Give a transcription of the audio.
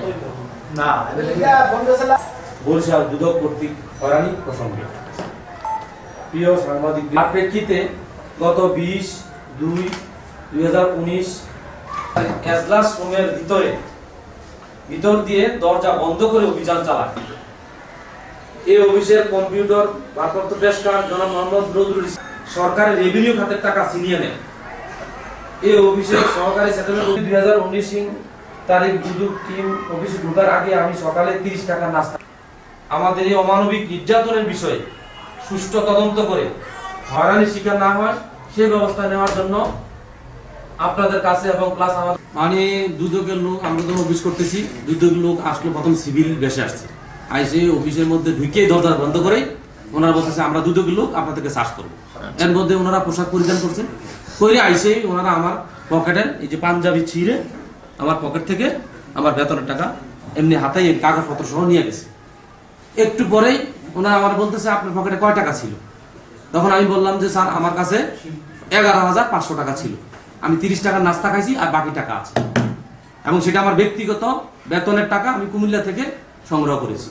Gracias. না বরিশাল দুদক কর্তৃক হয়রানি প্রসঙ্গে। প্রিয় সাংবাদিক প্রেক্ষিতে গত বিশ দুই দুই হাজার উনিশ রুমের ভিতরে ভিতর দিয়ে দরজা বন্ধ করে অভিযান চালায়। এই অফিসের কম্পিউটার ভারপ্রাপ্ত পেশকার জনাব মোহাম্মদ নজরুল সরকারের রেভিনিউ খাতের টাকা ছিনিয়ে নেয়। এই অফিসের সহকারী সেটেলমেন্ট দুই হাজার উনিশ তারিখ টিম, অফিসে আগে আমি সকালে তিরিশ টাকা নাস্তা। আমাদের এই অমানবিক নির্যাতনের বিষয়ে সুষ্ঠু তদন্ত করে হয়রানির শিকার না হয়, সে ব্যবস্থা নেওয়ার জন্য আপনাদের কাছে এবং প্লাস আমাদের মানে দুদকের লোক, আমরা যখন অফিস করতেছি দুদকের লোক আসলো, প্রথম সিভিল বেশে আসছে। আইসে অফিসের মধ্যে ঢুকে দরজা বন্ধ করে ওনারা বলতেছে, আমরা দুদকের লোক, আপনাদেরকে সার্চ করব এর মধ্যে ওনারা পোশাক পরিধান করছেন। করে আইসে ওনারা আমার পকেটের এই যে পাঞ্জাবি ছিঁড়ে আমার পকেট থেকে আমার বেতনের টাকা এমনি হাতে কাগজপত্র সহ নিয়ে গেছে। একটু পরেই ওনারা আমার বলতেছে, আপনার পকেটে কয় টাকা ছিল? তখন আমি বললাম যে, স্যার, আমার কাছে এগারো হাজার পাঁচশো টাকা ছিল। আমি তিরিশ টাকার নাস্তা খাইছি আর বাকি টাকা আছে। এবং সেটা আমার ব্যক্তিগত বেতনের টাকা আমি কুমিল্লা থেকে সংগ্রহ করেছি।